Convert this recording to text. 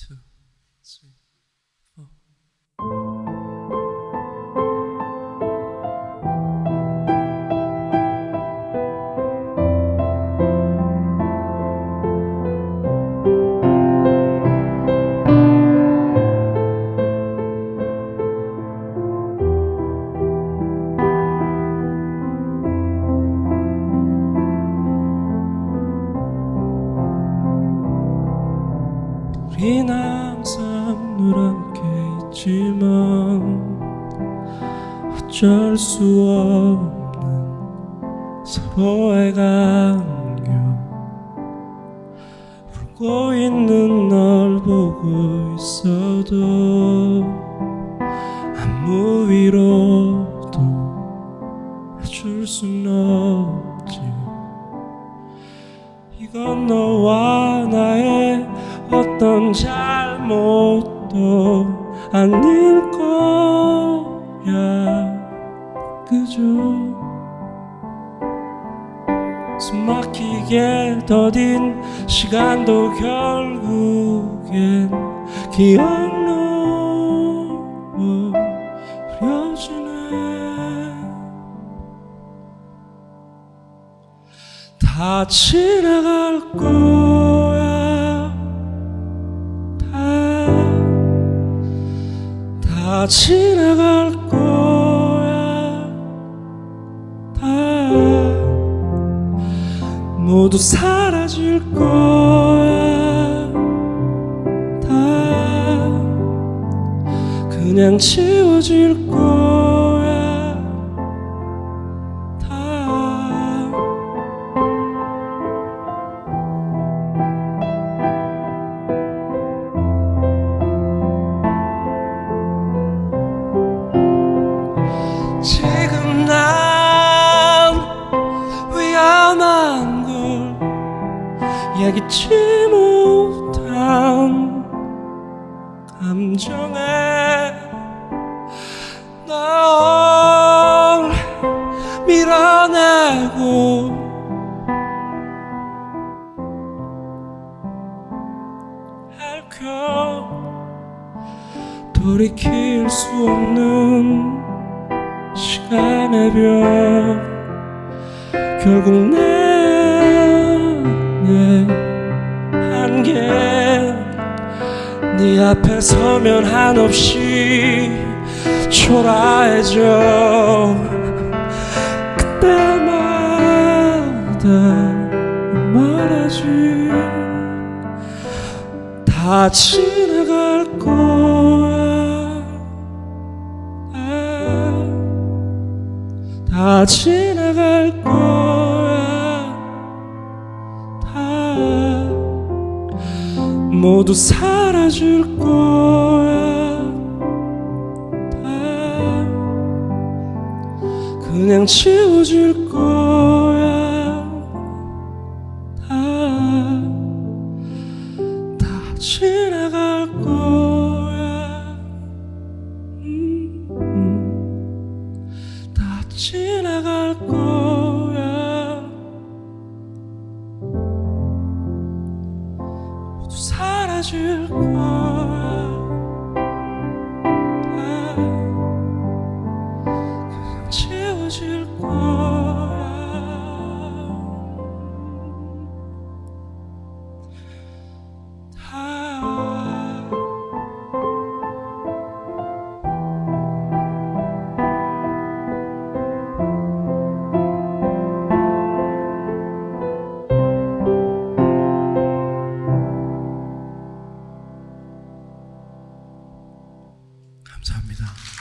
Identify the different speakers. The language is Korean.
Speaker 1: two, three, 우린 항상 누렇게 있지만 어쩔 수 없는 서로의 간격. 울고 있는 널 보고 있어도 아무 위로도 해줄 순 없지. 이건 너와 나의 잘못도 아닐 거야. 그저 숨막히게 더딘 시간도 결국엔 기억로 흐려지네. 다 지나갈 거 다 지나갈 거야. 다 모두 사라질 거야. 다 그냥 지워질 거야 지금 난 위험한 걸 얘기치 못한 감정에 널 밀어내고 할겨 돌이킬 수 없는 시간의 벽 결국 내내 한계. 네 앞에 서면 한없이 초라해져. 그때마다 말하지. 다 지나갈 거 다 지나갈 거야. 다 모두 사라질 거야. 다 그냥 지워질 거야. 다 다 지나갈 거야 지나갈 거야. 모두 사라질 거야. 다 그냥 지워질 거야 감사합니다.